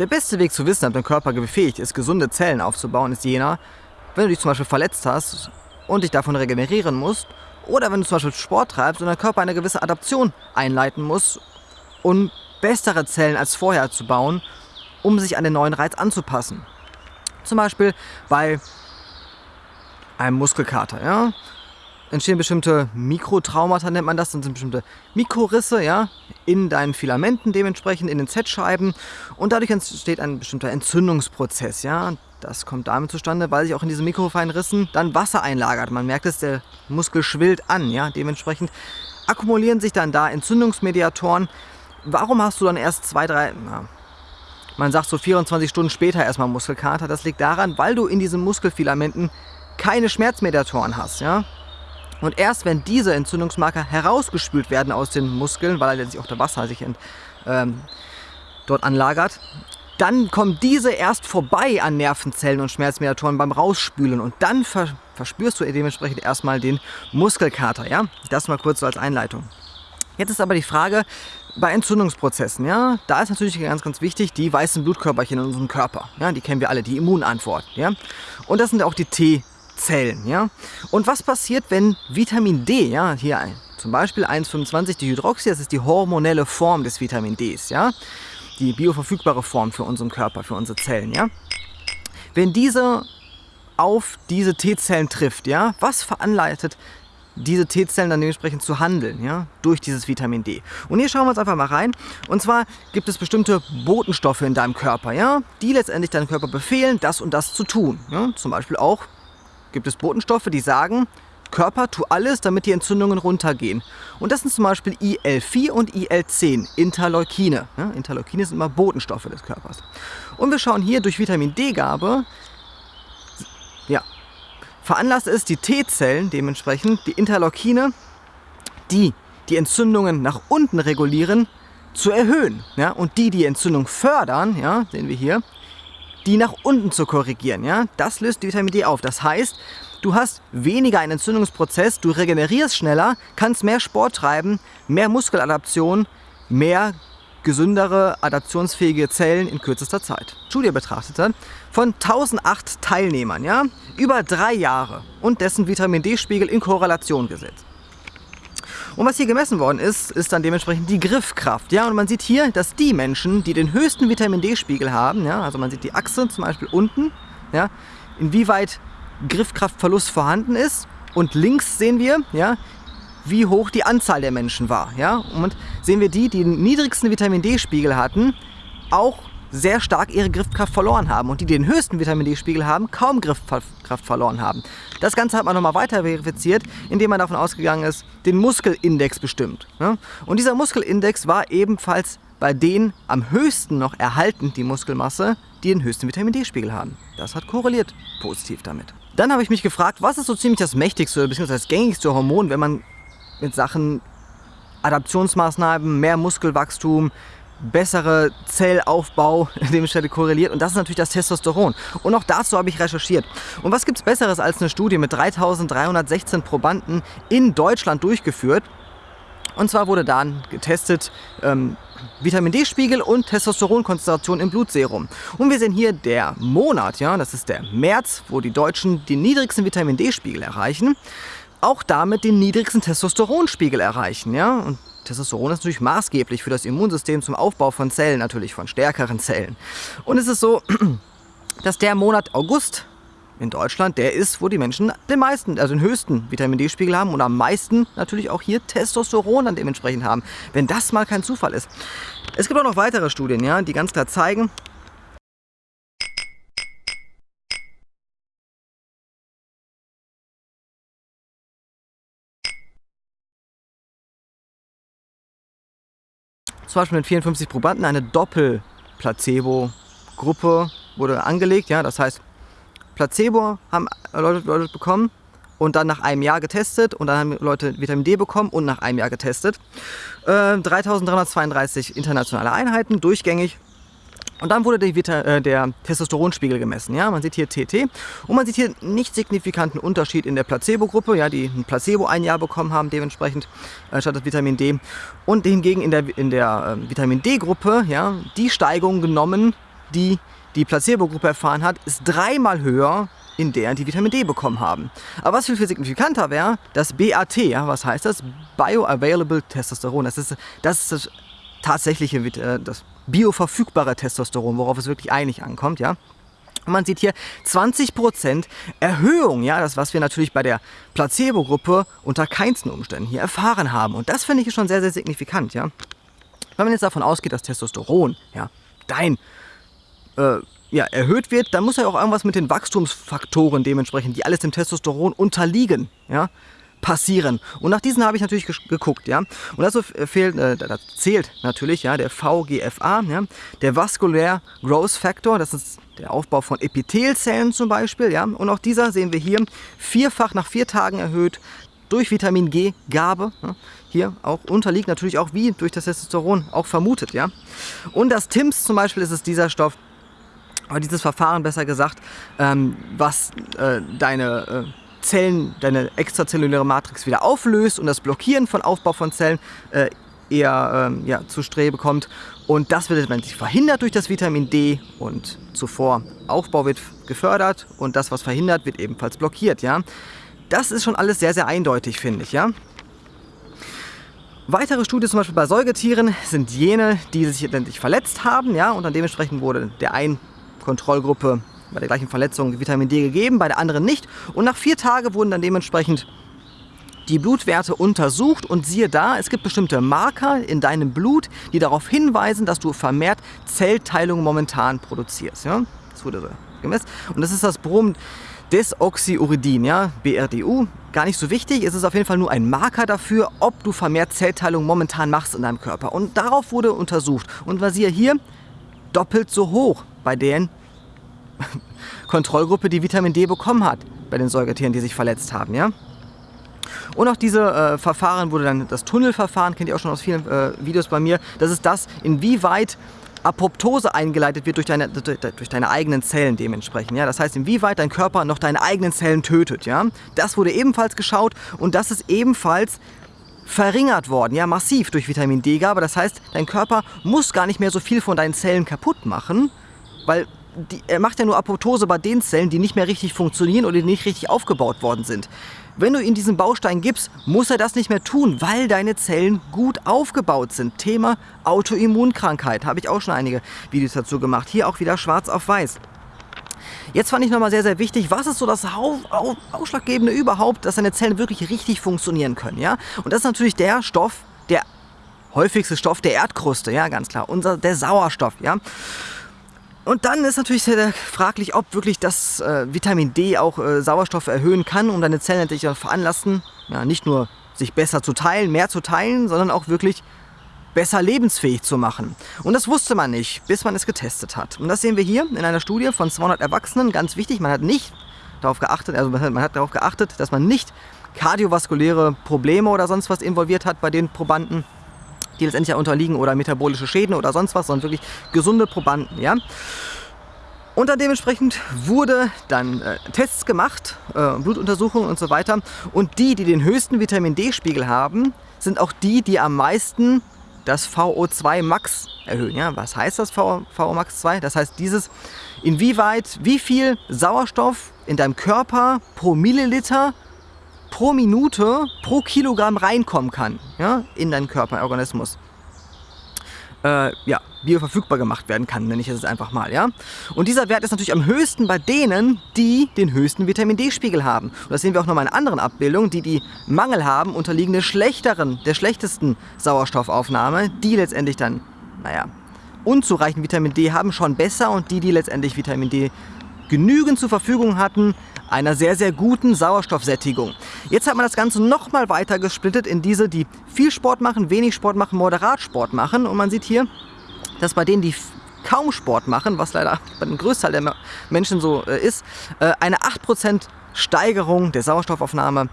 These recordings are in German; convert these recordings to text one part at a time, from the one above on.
Der beste Weg zu wissen, ob dein Körper befähigt ist, gesunde Zellen aufzubauen, ist jener, wenn du dich zum Beispiel verletzt hast und dich davon regenerieren musst, oder wenn du zum Beispiel Sport treibst und dein Körper eine gewisse Adaption einleiten muss, um bessere Zellen als vorher zu bauen, um sich an den neuen Reiz anzupassen. Zum Beispiel bei einem Muskelkater. Ja? Entstehen bestimmte Mikrotraumata, nennt man das, dann sind bestimmte Mikrorisse ja, in deinen Filamenten dementsprechend, in den Z-Scheiben und dadurch entsteht ein bestimmter Entzündungsprozess. Ja. Das kommt damit zustande, weil sich auch in diesen mikrofeinen Rissen dann Wasser einlagert. Man merkt es, der Muskel schwillt an. Ja. Dementsprechend akkumulieren sich dann da Entzündungsmediatoren. Warum hast du dann erst zwei, drei, na, man sagt so 24 Stunden später erstmal Muskelkater? Das liegt daran, weil du in diesen Muskelfilamenten keine Schmerzmediatoren hast. Ja? Und erst wenn diese Entzündungsmarker herausgespült werden aus den Muskeln, weil letztlich auch der Wasser sich ent, ähm, dort anlagert, dann kommen diese erst vorbei an Nervenzellen und Schmerzmediatoren beim Rausspülen und dann ver verspürst du dementsprechend erstmal den Muskelkater. Ja? Das mal kurz so als Einleitung. Jetzt ist aber die Frage, bei Entzündungsprozessen, ja, da ist natürlich ganz, ganz wichtig die weißen Blutkörperchen in unserem Körper. Ja, die kennen wir alle, die Immunantwort. Ja? Und das sind auch die T Zellen. Ja? Und was passiert, wenn Vitamin D, ja, hier zum Beispiel 1,25 Dihydroxy, das ist die hormonelle Form des Vitamin Ds, ja? die bioverfügbare Form für unseren Körper, für unsere Zellen. Ja? Wenn diese auf diese T-Zellen trifft, ja, was veranleitet diese T-Zellen dann dementsprechend zu handeln, ja, durch dieses Vitamin D. Und hier schauen wir uns einfach mal rein. Und zwar gibt es bestimmte Botenstoffe in deinem Körper, ja, die letztendlich deinem Körper befehlen, das und das zu tun. Ja. Zum Beispiel auch gibt es Botenstoffe, die sagen, Körper, tu alles, damit die Entzündungen runtergehen. Und das sind zum Beispiel IL-4 und IL-10, Interleukine. Ja, Interleukine sind immer Botenstoffe des Körpers. Und wir schauen hier durch Vitamin D-Gabe, ja, veranlasst es die T-Zellen dementsprechend, die Interleukine, die die Entzündungen nach unten regulieren, zu erhöhen. Ja, und die, die Entzündung fördern, ja, sehen wir hier, die nach unten zu korrigieren. Ja? Das löst Vitamin D auf. Das heißt, du hast weniger einen Entzündungsprozess, du regenerierst schneller, kannst mehr Sport treiben, mehr Muskeladaption, mehr gesündere, adaptionsfähige Zellen in kürzester Zeit. Studie betrachtete von 1008 Teilnehmern, ja, über drei Jahre und dessen Vitamin D-Spiegel in Korrelation gesetzt. Und was hier gemessen worden ist, ist dann dementsprechend die Griffkraft. Ja, und man sieht hier, dass die Menschen, die den höchsten Vitamin D-Spiegel haben, ja, also man sieht die Achse zum Beispiel unten, ja, inwieweit Griffkraftverlust vorhanden ist. Und links sehen wir, ja, wie hoch die Anzahl der Menschen war. Ja? Und sehen wir die, die den niedrigsten Vitamin D-Spiegel hatten, auch sehr stark ihre Griffkraft verloren haben und die, die den höchsten Vitamin D-Spiegel haben, kaum Griffkraft verloren haben. Das Ganze hat man nochmal weiter verifiziert, indem man davon ausgegangen ist, den Muskelindex bestimmt. Und dieser Muskelindex war ebenfalls bei denen am höchsten noch erhalten, die Muskelmasse, die den höchsten Vitamin D-Spiegel haben. Das hat korreliert positiv damit. Dann habe ich mich gefragt, was ist so ziemlich das mächtigste bzw. das gängigste Hormon, wenn man mit Sachen Adaptionsmaßnahmen, mehr Muskelwachstum, bessere Zellaufbau dementsprechend korreliert und das ist natürlich das Testosteron. Und auch dazu habe ich recherchiert. Und was gibt es Besseres als eine Studie mit 3316 Probanden in Deutschland durchgeführt? Und zwar wurde dann getestet ähm, Vitamin D-Spiegel und Testosteronkonzentration im Blutserum. Und wir sehen hier der Monat, ja, das ist der März, wo die Deutschen den niedrigsten Vitamin D-Spiegel erreichen, auch damit den niedrigsten Testosteronspiegel erreichen. Ja? Und Testosteron ist natürlich maßgeblich für das Immunsystem zum Aufbau von Zellen, natürlich von stärkeren Zellen. Und es ist so, dass der Monat August in Deutschland der ist, wo die Menschen den meisten, also den höchsten Vitamin D-Spiegel haben und am meisten natürlich auch hier Testosteron dann dementsprechend haben. Wenn das mal kein Zufall ist. Es gibt auch noch weitere Studien, ja, die ganz klar zeigen, zum Beispiel mit 54 Probanden eine Doppel-Placebo-Gruppe wurde angelegt. Ja, das heißt, Placebo haben Leute, Leute bekommen und dann nach einem Jahr getestet und dann haben Leute Vitamin D bekommen und nach einem Jahr getestet. Äh, 3332 internationale Einheiten, durchgängig und dann wurde der, äh, der, Testosteronspiegel gemessen. Ja? Man sieht hier TT und man sieht hier nicht signifikanten Unterschied in der Placebo-Gruppe, ja, die ein Placebo ein Jahr bekommen haben, dementsprechend äh, statt das Vitamin D. Und hingegen in der, in der äh, Vitamin D-Gruppe ja, die Steigung genommen die die Placebo-Gruppe erfahren hat, ist dreimal höher in der die Vitamin D bekommen haben. Aber was viel, viel signifikanter wäre, das BAT, ja, was heißt das? Bioavailable Testosteron. Das ist das, ist das tatsächliche, äh, das bioverfügbare Testosteron, worauf es wirklich einig ankommt, ja. Und man sieht hier 20% Erhöhung, ja, das was wir natürlich bei der Placebo-Gruppe unter keinsten Umständen hier erfahren haben. Und das finde ich schon sehr, sehr signifikant, ja. Wenn man jetzt davon ausgeht, dass Testosteron, ja, dein äh, ja, erhöht wird, dann muss ja auch irgendwas mit den Wachstumsfaktoren dementsprechend, die alles dem Testosteron unterliegen, ja, passieren. Und nach diesen habe ich natürlich geguckt, ja. Und dazu fehlt, äh, zählt natürlich, ja, der VGFA, ja, der Vascular Growth Factor, das ist der Aufbau von Epithelzellen zum Beispiel, ja. Und auch dieser sehen wir hier vierfach nach vier Tagen erhöht durch Vitamin G-Gabe. Ja. Hier auch unterliegt natürlich auch wie durch das Testosteron auch vermutet, ja. Und das TIMS zum Beispiel ist es dieser Stoff, dieses Verfahren besser gesagt, ähm, was äh, deine äh, Zellen, deine extrazelluläre Matrix wieder auflöst und das Blockieren von Aufbau von Zellen äh, eher ähm, ja, zu Strebe kommt. Und das wird letztendlich verhindert durch das Vitamin D und zuvor Aufbau wird gefördert und das, was verhindert, wird ebenfalls blockiert. Ja? Das ist schon alles sehr, sehr eindeutig, finde ich. Ja? Weitere Studien zum Beispiel bei Säugetieren sind jene, die sich letztendlich verletzt haben ja? und dann dementsprechend wurde der ein Kontrollgruppe bei der gleichen Verletzung Vitamin D gegeben, bei der anderen nicht. Und nach vier Tagen wurden dann dementsprechend die Blutwerte untersucht und siehe da, es gibt bestimmte Marker in deinem Blut, die darauf hinweisen, dass du vermehrt Zellteilung momentan produzierst. Ja? Das wurde so gemessen. Und das ist das Brom Desoxyuridin, ja, BRDU. Gar nicht so wichtig, es ist auf jeden Fall nur ein Marker dafür, ob du vermehrt Zellteilung momentan machst in deinem Körper. Und darauf wurde untersucht. Und was siehe hier, doppelt so hoch bei den Kontrollgruppe, die Vitamin D bekommen hat, bei den Säugetieren, die sich verletzt haben. Ja? Und auch diese äh, Verfahren wurde dann das Tunnelverfahren, kennt ihr auch schon aus vielen äh, Videos bei mir. Das ist das, inwieweit Apoptose eingeleitet wird durch deine, durch deine eigenen Zellen dementsprechend. Ja? Das heißt, inwieweit dein Körper noch deine eigenen Zellen tötet. Ja? Das wurde ebenfalls geschaut und das ist ebenfalls verringert worden, ja massiv durch Vitamin D-Gabe. Das heißt, dein Körper muss gar nicht mehr so viel von deinen Zellen kaputt machen, weil die, er macht ja nur Apoptose bei den Zellen, die nicht mehr richtig funktionieren oder die nicht richtig aufgebaut worden sind. Wenn du ihm diesen Baustein gibst, muss er das nicht mehr tun, weil deine Zellen gut aufgebaut sind. Thema Autoimmunkrankheit, habe ich auch schon einige Videos dazu gemacht. Hier auch wieder schwarz auf weiß. Jetzt fand ich nochmal sehr, sehr wichtig, was ist so das Ausschlaggebende überhaupt, dass deine Zellen wirklich richtig funktionieren können. Ja? Und das ist natürlich der Stoff, der häufigste Stoff der Erdkruste, ja, ganz klar, unser, der Sauerstoff. Ja? Und dann ist natürlich sehr fraglich, ob wirklich das äh, Vitamin D auch äh, Sauerstoff erhöhen kann, um deine Zellen natürlich auch veranlassen, ja, nicht nur sich besser zu teilen, mehr zu teilen, sondern auch wirklich besser lebensfähig zu machen. Und das wusste man nicht, bis man es getestet hat. Und das sehen wir hier in einer Studie von 200 Erwachsenen. Ganz wichtig, man hat nicht darauf geachtet, also man hat darauf geachtet, dass man nicht kardiovaskuläre Probleme oder sonst was involviert hat bei den Probanden die letztendlich unterliegen oder metabolische Schäden oder sonst was, sondern wirklich gesunde Probanden. Ja? Und dann dementsprechend wurde dann äh, Tests gemacht, äh, Blutuntersuchungen und so weiter. Und die, die den höchsten Vitamin D-Spiegel haben, sind auch die, die am meisten das VO2 Max erhöhen. Ja? Was heißt das VO, VO Max 2? Das heißt dieses, inwieweit, wie viel Sauerstoff in deinem Körper pro Milliliter pro Minute pro Kilogramm reinkommen kann ja, in deinen Körperorganismus. Äh, ja, bioverfügbar gemacht werden kann, nenne ich es einfach mal. Ja? Und dieser Wert ist natürlich am höchsten bei denen, die den höchsten Vitamin D-Spiegel haben. Und das sehen wir auch nochmal in anderen Abbildungen. Die, die Mangel haben, unterliegen der schlechteren, der schlechtesten Sauerstoffaufnahme, die letztendlich dann, naja, unzureichend Vitamin D haben, schon besser und die, die letztendlich Vitamin D genügend zur Verfügung hatten, einer sehr, sehr guten Sauerstoffsättigung. Jetzt hat man das Ganze nochmal weiter gesplittet in diese, die viel Sport machen, wenig Sport machen, moderat Sport machen. Und man sieht hier, dass bei denen, die kaum Sport machen, was leider bei dem Größteil der Menschen so äh, ist, äh, eine 8% Steigerung der Sauerstoffaufnahme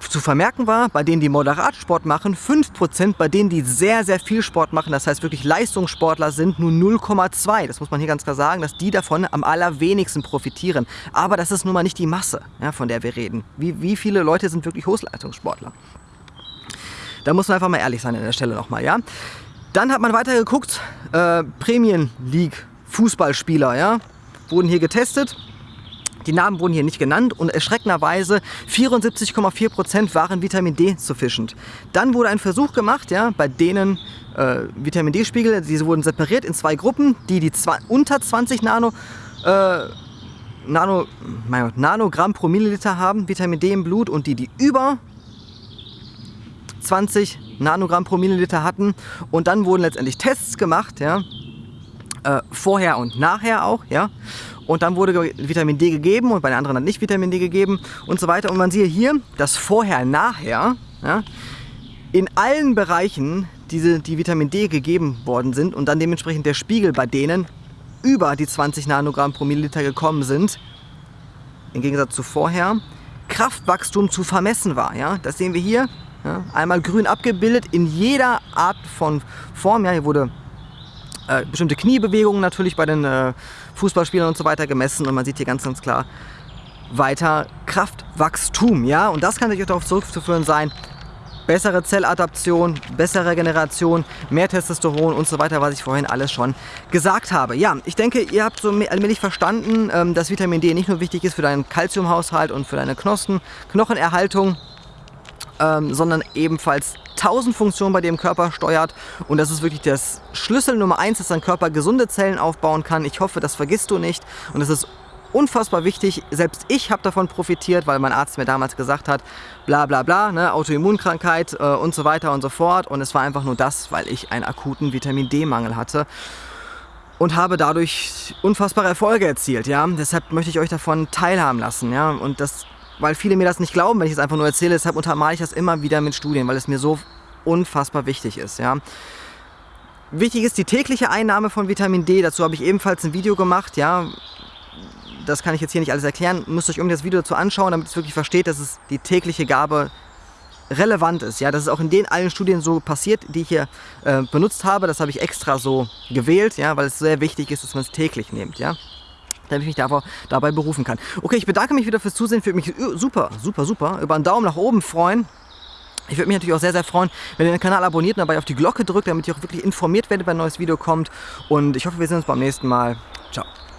zu vermerken war, bei denen, die moderat Sport machen, 5%, bei denen, die sehr, sehr viel Sport machen, das heißt wirklich Leistungssportler sind, nur 0,2. Das muss man hier ganz klar sagen, dass die davon am allerwenigsten profitieren. Aber das ist nun mal nicht die Masse, ja, von der wir reden. Wie, wie viele Leute sind wirklich Hochleistungssportler? Da muss man einfach mal ehrlich sein an der Stelle nochmal, ja. Dann hat man weiter geguckt, äh, Prämien League Fußballspieler, ja, wurden hier getestet. Die Namen wurden hier nicht genannt und erschreckenderweise 74,4% waren Vitamin D sufficient. Dann wurde ein Versuch gemacht, ja, bei denen äh, Vitamin D-Spiegel, diese wurden separiert in zwei Gruppen, die, die zwei, unter 20 Nano, äh, Nano, Nanogramm pro Milliliter haben, Vitamin D im Blut und die, die über 20 Nanogramm pro Milliliter hatten. Und dann wurden letztendlich Tests gemacht, ja, äh, vorher und nachher auch, ja. Und dann wurde Vitamin D gegeben und bei den anderen hat nicht Vitamin D gegeben und so weiter. Und man sieht hier, dass vorher, nachher, ja, in allen Bereichen diese, die Vitamin D gegeben worden sind und dann dementsprechend der Spiegel bei denen über die 20 Nanogramm pro Milliliter gekommen sind, im Gegensatz zu vorher, Kraftwachstum zu vermessen war. Ja? Das sehen wir hier, ja? einmal grün abgebildet in jeder Art von Form. Ja? Hier wurde äh, bestimmte Kniebewegungen natürlich bei den äh, Fußballspielern und so weiter gemessen und man sieht hier ganz, ganz klar weiter Kraftwachstum. Ja? Und das kann natürlich auch darauf zurückzuführen sein, bessere Zelladaption, bessere Regeneration, mehr Testosteron und so weiter, was ich vorhin alles schon gesagt habe. Ja, ich denke, ihr habt so allmählich verstanden, ähm, dass Vitamin D nicht nur wichtig ist für deinen Kalziumhaushalt und für deine Knospen, Knochenerhaltung, ähm, sondern ebenfalls tausend Funktionen bei dir im Körper steuert und das ist wirklich das Schlüssel Nummer eins, dass dein Körper gesunde Zellen aufbauen kann. Ich hoffe, das vergisst du nicht und es ist unfassbar wichtig. Selbst ich habe davon profitiert, weil mein Arzt mir damals gesagt hat, bla bla bla, ne, Autoimmunkrankheit äh, und so weiter und so fort. Und es war einfach nur das, weil ich einen akuten Vitamin D-Mangel hatte und habe dadurch unfassbare Erfolge erzielt. Ja? Deshalb möchte ich euch davon teilhaben lassen. Ja? Und das, weil viele mir das nicht glauben, wenn ich es einfach nur erzähle, deshalb untermale ich das immer wieder mit Studien, weil es mir so unfassbar wichtig ist. Ja? Wichtig ist die tägliche Einnahme von Vitamin D. Dazu habe ich ebenfalls ein Video gemacht. Ja? das kann ich jetzt hier nicht alles erklären, müsst euch unbedingt das Video dazu anschauen, damit ihr wirklich versteht, dass es die tägliche Gabe relevant ist. Ja, das ist auch in den allen Studien so passiert, die ich hier äh, benutzt habe. Das habe ich extra so gewählt, ja, weil es sehr wichtig ist, dass man es täglich nimmt. Ja damit ich mich davor, dabei berufen kann. Okay, ich bedanke mich wieder fürs Zusehen. Würde mich super, super, super über einen Daumen nach oben freuen. Ich würde mich natürlich auch sehr, sehr freuen, wenn ihr den Kanal abonniert und dabei auf die Glocke drückt, damit ihr auch wirklich informiert werdet, wenn ein neues Video kommt. Und ich hoffe, wir sehen uns beim nächsten Mal. Ciao.